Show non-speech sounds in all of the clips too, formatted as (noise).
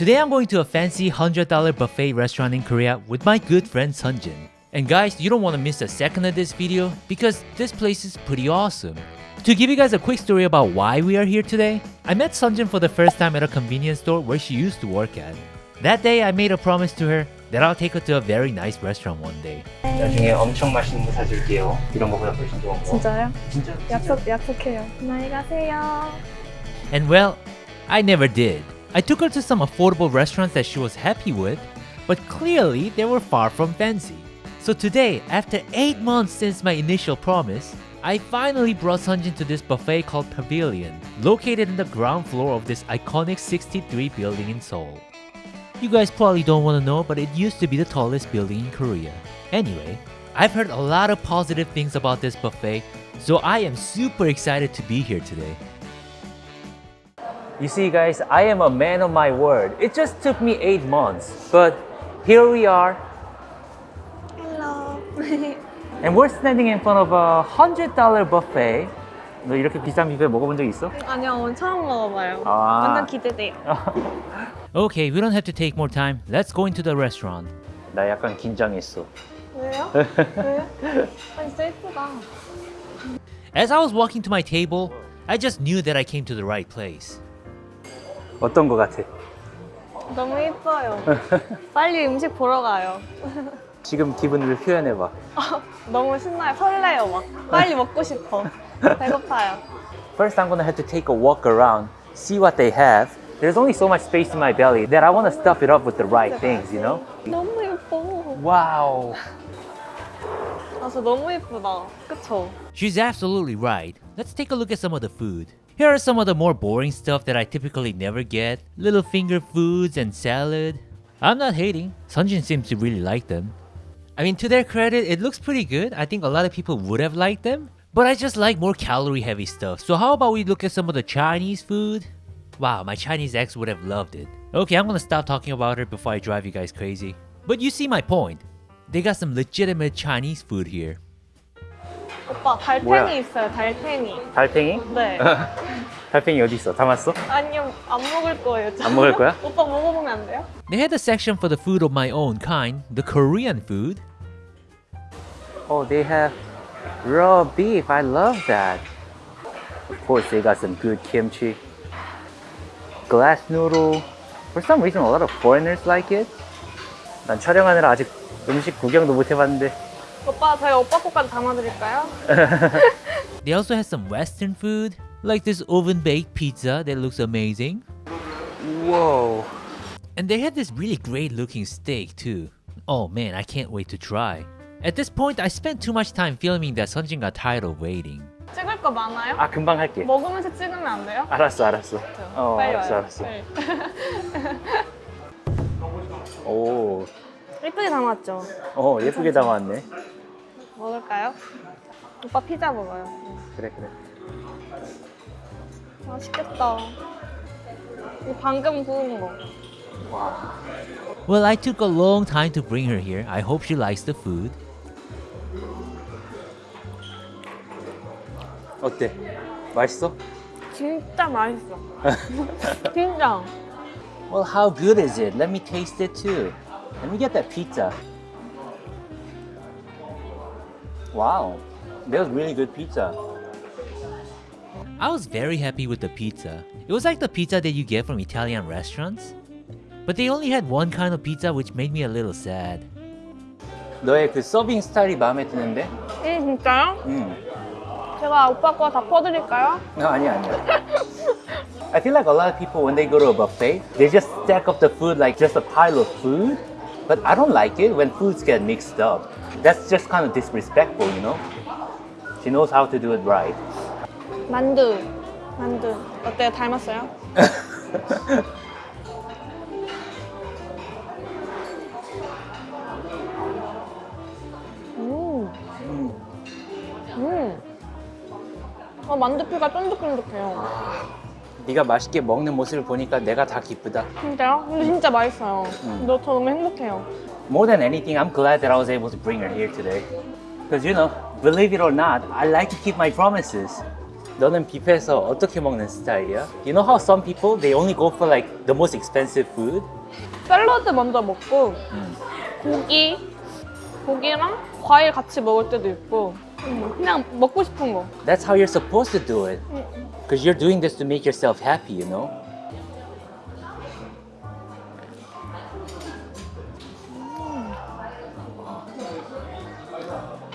Today I'm going to a fancy $100 buffet restaurant in Korea with my good friend Sunjin. And guys, you don't want to miss a second of this video because this place is pretty awesome. To give you guys a quick story about why we are here today, I met Sunjin for the first time at a convenience store where she used to work at. That day I made a promise to her that I'll take her to a very nice restaurant one day. 나중에 엄청 맛있는 거 사줄게요. 이런 거보다 훨씬 좋은 거. 진짜요? 진짜? 약속 약속해요. 안녕히 가세요. And well, I never did. I took her to some affordable restaurants that she was happy with, but clearly they were far from fancy. So today, after 8 months since my initial promise, I finally brought Sunjin to this buffet called Pavilion, located in the ground floor of this iconic 63 building in Seoul. You guys probably don't want to know, but it used to be the tallest building in Korea. Anyway, I've heard a lot of positive things about this buffet, so I am super excited to be here today. You see guys, I am a man of my word. It just took me 8 months, but here we are, Hello. (laughs) and we're standing in front of a $100 buffet. 너 이렇게 비싼 뷔페 먹어본 적 있어? 아니요, 오늘 처음 먹어봐요. 아. 완전 기대돼요. (laughs) Okay, we don't have to take more time. Let's go into the restaurant. 나 약간 긴장했어. 왜요? (laughs) 왜요? 아, 진짜 예쁘다. As I was walking to my table, I just knew that I came to the right place. 어떤 거 같아? 너무 예뻐요. 빨리 음식 보러 가요. 지금 기분을 표현해봐. (laughs) 너무 신나요. 설레요, 막. 빨리 먹고 싶어. 배고파요. First, I'm gonna have to take a walk around, see what they have. There's only so much space in my belly that I want to stuff it up with the right things, you know? 너무 예뻐. Wow. 아, 저 너무 예쁘다. 그쵸? She's absolutely right. Let's take a look at some of the food. Here are some of the more boring stuff that I typically never get. Little finger foods and salad. I'm not hating. Sunjin seems to really like them. I mean, to their credit, it looks pretty good. I think a lot of people would have liked them. But I just like more calorie heavy stuff. So how about we look at some of the Chinese food? Wow, my Chinese ex would have loved it. Okay, I'm gonna stop talking about her before I drive you guys crazy. But you see my point. They got some legitimate Chinese food here. 오빠, 달팽이 뭐야? 있어요, 달팽이. 달팽이? 네. 달팽이 어디 있어? 담았어? 아니요, 안 먹을 거예요. 저. 안 먹을 거야? 오빠 먹어보면 안 돼요? They had a section for the food of my own kind, the Korean food. Oh, they have raw beef. I love that. Of course, they got some good kimchi. Glass noodle. For some reason, a lot of foreigners like it. 난 촬영하느라 아직 음식 구경도 못 해봤는데. 오빠, 저희 오빠 거까지 담아드릴까요? (laughs) They also had some Western food, like this oven baked pizza that looks amazing. Whoa. And they had this really great looking steak too. Oh man, I can't wait to try. At this point, I spent too much time filming that Sunjin got tired of waiting. 찍을 거 많아요? 아, 금방 할게. 먹으면서 찍으면 안 돼요? 알았어, 알았어. 어, 빨리 알았어, 와요. 알았어. (laughs) 네. 오, 예쁘게 담았죠? 어, 예쁘게 담았네. 먹을까요? 오빠 피자 먹어요. 그래, 그래. 맛있겠다. 이거 방금 구운 거. 와. Well, I took a long time to bring her here. I hope she likes the food. 어때? 맛있어? 진짜 맛있어. 진짜. Well, how good is it? Let me taste it too. Let me get that pizza. Wow, that was really good pizza. I was very happy with the pizza. It was like the pizza that you get from Italian restaurants. But they only had one kind of pizza which made me a little sad. 너의 그 서빙 스타일이 마음에 드는데? 음, 진짜요? 응. 제가 오빠 거 다 퍼드릴까요? 어, 아니야, 아니야. I feel like a lot of people when they go to a buffet, they just stack up the food like just a pile of food. But I don't like it when foods get mixed up. That's just kind of disrespectful, you know? She knows how to do it right. 만두. 만두. 어때요? 닮았어요? 음. 음. 어, 만두피가 쫀득쫀득해요. 네가 맛있게 먹는 모습을 보니까 내가 다 기쁘다. 진짜요? 근데 진짜 맛있어요. 너, 저 너무 행복해요. More than anything, I'm glad that I was able to bring her here today. Because, you know, believe it or not, I like to keep my promises. 너는 뷔페에서 어떻게 먹는 스타일이야? You know how some people they only go for like the most expensive food? 샐러드 먼저 먹고 음. 고기 고기랑 과일 같이 먹을 때도 있고 음, 그냥 먹고 싶은 거. That's how you're supposed to do it. Because you're doing this to make yourself happy, you know?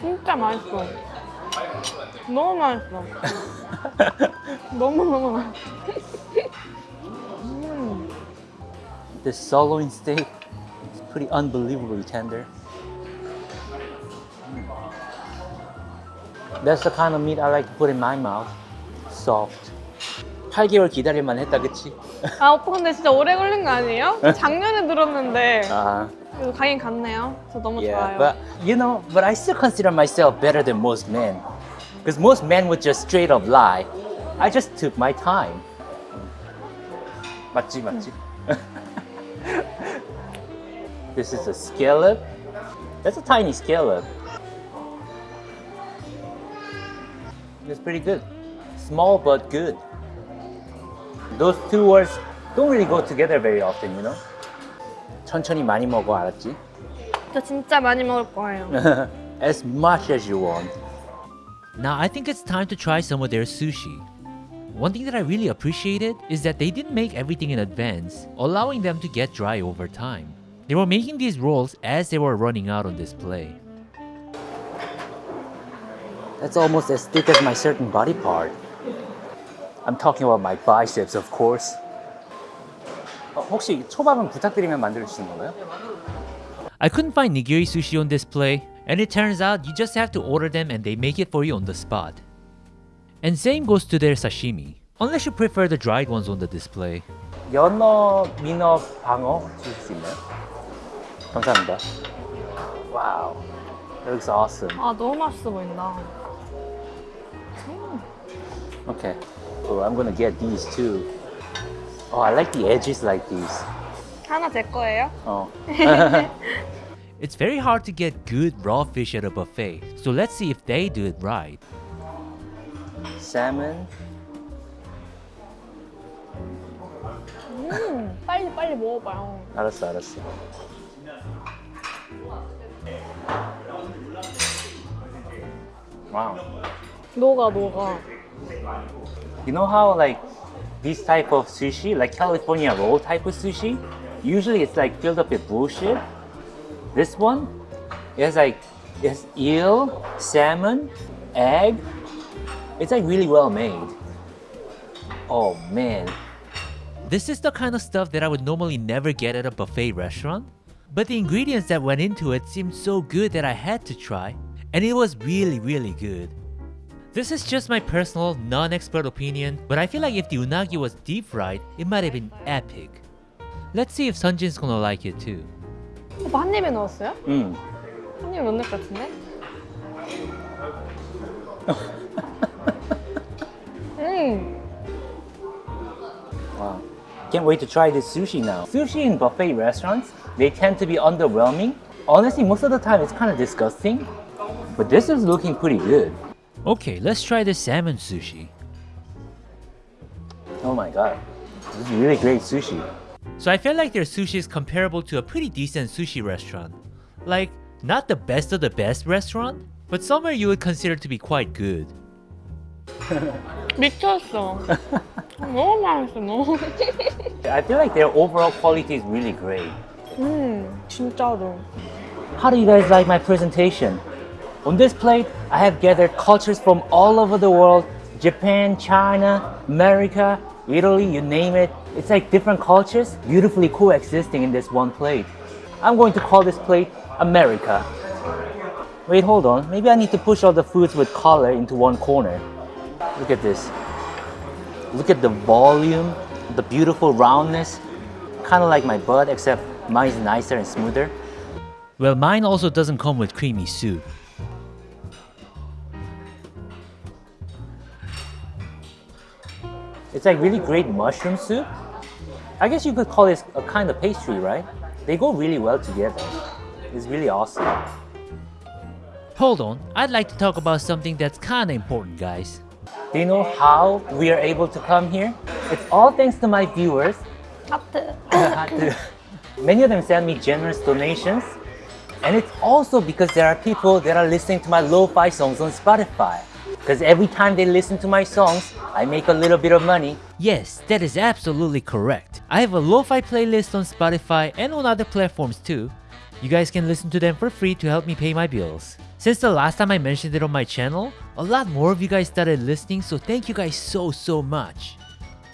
진짜 맛있어. 너무 맛있어. 너무 너무 맛있어. This sirloin steak is pretty unbelievably tender. That's the kind of meat I like to put in my mouth. Soft. 8개월 기다릴만 했다, 그치? 아 오빠 근데 진짜 오래 걸린 거 아니에요? 작년에 들었는데 아, 가긴 갔네요. 저 너무 yeah. 좋아요. But, you know, but I still consider myself better than most men. Because most men would just straight up lie. I just took my time. 맞지, 맞지? this is a scallop. That's a tiny scallop. It's pretty good. Small but good. Those two words don't really go together very often, you know? 천천히 많이 먹어, 알았지? 저 진짜 많이 먹을 거예요. (laughs) as much as you want. Now I think it's time to try some of their sushi. One thing that I really appreciated is that they didn't make everything in advance, allowing them to get dry over time. They were making these rolls as they were running out on display. That's almost as thick as my certain body part. I'm talking about my biceps, of course. 어, 혹시 초밥은 부탁드리면 만들어 주시는 건가요? I couldn't find nigiri sushi on display, and it turns out you just have to order them and they make it for you on the spot. And same goes to their sashimi, unless you prefer the dried ones on the display. 연어, 민어, 방어 주실 수 있나요? 감사합니다. Wow, that looks awesome. 아 너무 맛있어 보인다. Okay, so I'm gonna get these too. Oh, I like the edges like these. 하나 제 거예요? Oh. (laughs) It's very hard to get good raw fish at a buffet, so let's see if they do it right. Salmon. 음, 빨리 빨리 먹어봐요. 알았어, 알았어. Wow. 녹아 녹아. You know how like this type of sushi, like California roll type of sushi, usually it's like filled up with bullshit. This one, it's like it's eel, salmon, egg. It's like really well made. Oh man. This is the kind of stuff that I would normally never get at a buffet restaurant, but the ingredients that went into it seemed so good that I had to try, and it was really, really good. This is just my personal, non-expert opinion, but I feel like if the unagi was deep fried, it might have been epic. Let's see if Sunjin's gonna like it too. 오빠 한 입에 넣었어요? Mm. 한 입에 넣는 것 같은데? 음, Wow. (laughs) Can't wait to try this sushi now. Sushi in buffet restaurants, they tend to be underwhelming. Honestly, most of the time it's kind of disgusting. But this is looking pretty good. Okay, let's try the salmon sushi. Oh my god. This is really great sushi. So I feel like their sushi is comparable to a pretty decent sushi restaurant. Like, not the best of the best restaurant, but somewhere you would consider to be quite good. 미쳤어. 너무 맛있어, 너무. I feel like their overall quality is really great. 음, 진짜로. How do you guys like my presentation? On this plate, I have gathered cultures from all over the world Japan, China, America, Italy, you name it. It's like different cultures beautifully coexisting in this one plate. I'm going to call this plate America. Wait, hold on. Maybe I need to push all the foods with color into one corner. Look at this. Look at the volume, the beautiful roundness. Kind of like my butt, except mine's nicer and smoother. Well, mine also doesn't come with creamy soup. It's like really great mushroom soup. I guess you could call this a kind of pastry, right? They go really well together. It's really awesome. Hold on, I'd like to talk about something that's kinda important, guys. Do you know how we are able to come here? It's all thanks to my viewers. 하트. (coughs) Many of them send me generous donations. And it's also because there are people that are listening to my lo-fi songs on Spotify. Because every time they listen to my songs, I make a little bit of money. Yes, that is absolutely correct. I have a lo-fi playlist on Spotify and on other platforms too. You guys can listen to them for free to help me pay my bills. Since the last time I mentioned it on my channel, a lot more of you guys started listening, so thank you guys so so much.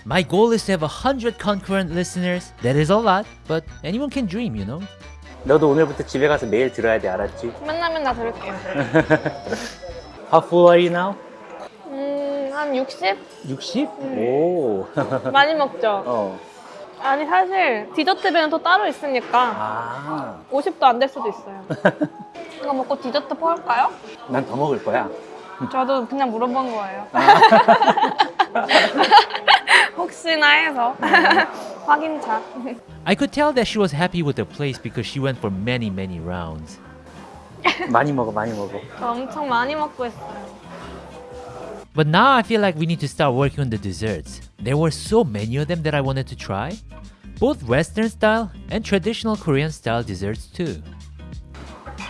My goal is to have 100 concurrent listeners. That is a lot, but anyone can dream, you know? 너도 오늘부터 집에 가서 매일 들어야 돼, 알았지? 맨날 맨날 들을게요. How full are you now? 음, 한 60? 60? 오. 많이 먹죠? 어. 아니, 사실 디저트 배는 또 따로 있으니까 아. 50도 안 될 수도 있어요. 이거 먹고 디저트 퍼올까요? 난 더 먹을 거야. 저도 그냥 물어본 거예요. 혹시나 해서 확인차. I could tell that she was happy with the place because she went for many many rounds. (laughs) 많이 먹어, 많이 먹어. 저 엄청 많이 먹고 있어요. But now I feel like we need to start working on the desserts. There were so many of them that I wanted to try. Both Western style and traditional Korean style desserts too.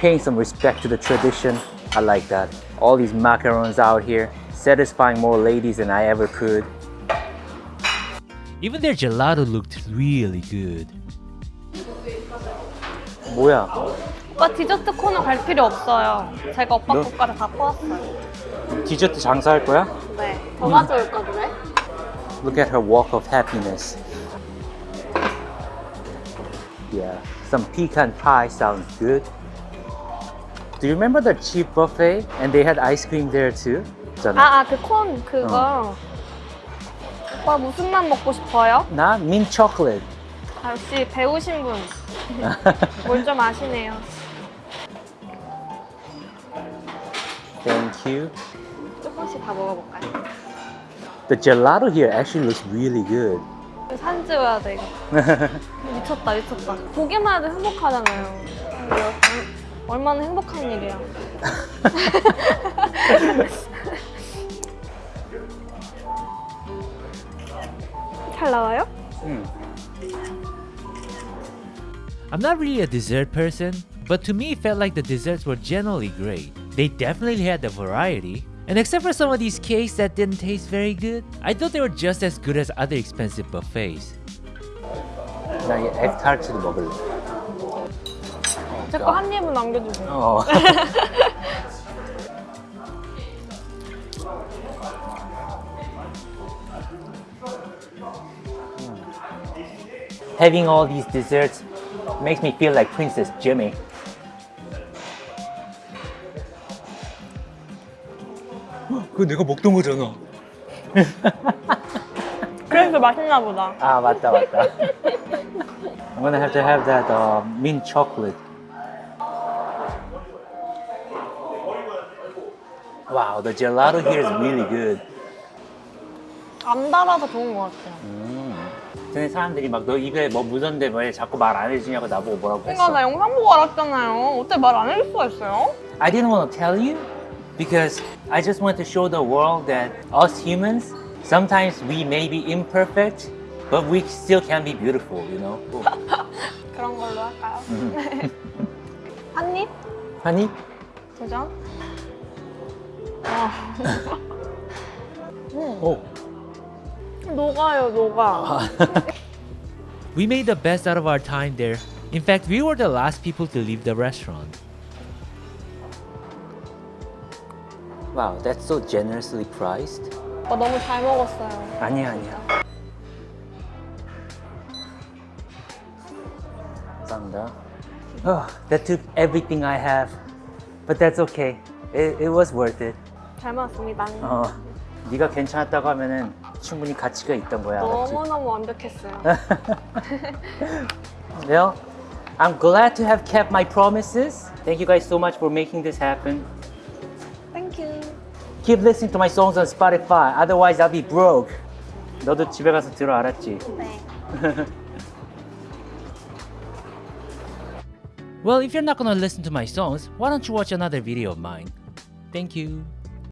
Paying some respect to the tradition. I like that. All these macarons out here, satisfying more ladies than I ever could. Even their gelato looked really good. 뭐야? 오빠 디저트 코너 갈 필요 없어요. 제가 오빠 너- 것까지 다 퍼왔어요. 디저트 장사할 거야? 네. 더 가져올까 그래? Look at her walk of happiness. Yeah, some pecan pie sounds good. Do you remember the cheap buffet? And they had ice cream there too? 있잖아. 아, 아, 그 콘 그거. 오빠 무슨 맛 먹고 싶어요? 나 mint chocolate. 아, 역시 배우신 분. 뭘 좀 아시네요. Thank you. 조금씩 다 먹어볼까요? The gelato here actually looks really good. 찍어야 돼, 이거. 미쳤다, 미쳤다. 보기만 해도 행복하잖아요. 얼- 얼마나 행복한 일이야. 잘 나와요? 음. I'm not really a dessert person, but to me it felt like the desserts were generally great. They definitely had the variety. And except for some of these cakes that didn't taste very good, I thought they were just as good as other expensive buffets. 나이 에타르트도 먹을래. 제 거 한 입은 남겨주세요. 어. (laughs) Having all these desserts makes me feel like Princess Jimmy. 그거 내가 먹던 거잖아. (laughs) 그래서 맛있나 보다. 아 맞다 맞다. I'm gonna have to have that uh, mint chocolate. Wow, the gelato here is really good. 안 달아서 좋은 것 같아요. 근데 사람들이 막 너 입에 뭐 묻었는데 왜 자꾸 말 안 해주냐고 나보고 뭐라고 그러니까 나 했어. 영상 보고 알았잖아요. 어때 말 안 해줄 수가 있어요? I didn't want to tell you because I just want to show the world that us humans sometimes we may be imperfect, but we still can be beautiful, you know. (laughs) 그런 걸로 할까요? (laughs) 한 입? honey, 도전? (laughs) 와. oh, 녹아요, 녹아. We made the best out of our time there. In fact, we were the last people to leave the restaurant. wow, that's so generously priced. 오빠 너무 잘 먹었어요. 아니야 아니야. 감사합니다. Oh, that took everything I have, but that's okay. It, it was worth it. 잘 먹었습니다. 어, 네가 괜찮았다고 하면은 충분히 가치가 있던 거야. 알았지? 너무너무 완벽했어요. (laughs) Well, I'm glad to have kept my promises. Thank you guys so much for making this happen. 땡큐. Keep listening to my songs on Spotify. Otherwise, I'll be broke. 너도 집에 가서 들어 알았지? 네. (laughs) Well, if you're not gonna listen to my songs, why don't you watch another video of mine? Thank you.